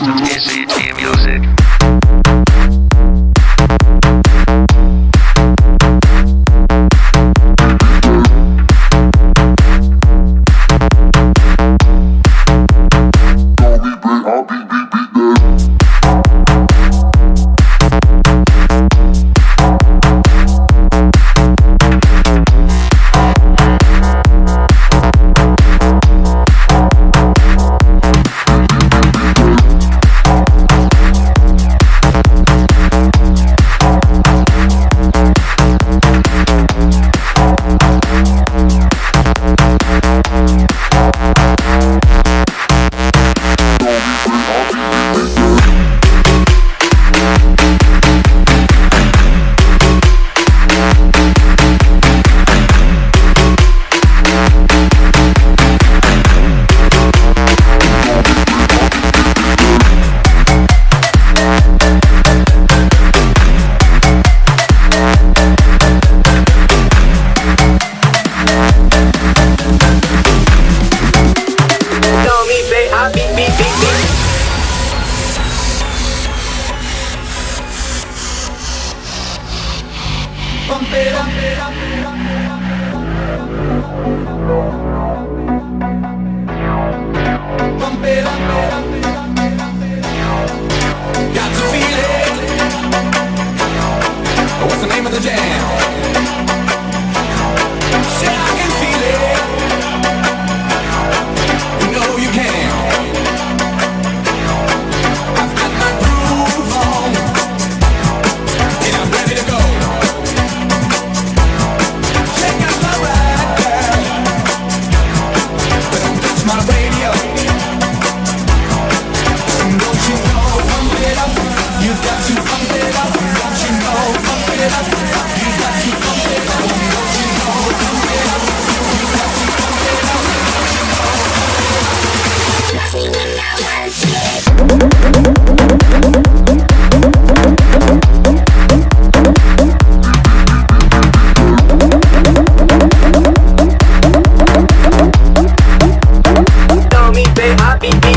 to ECT me,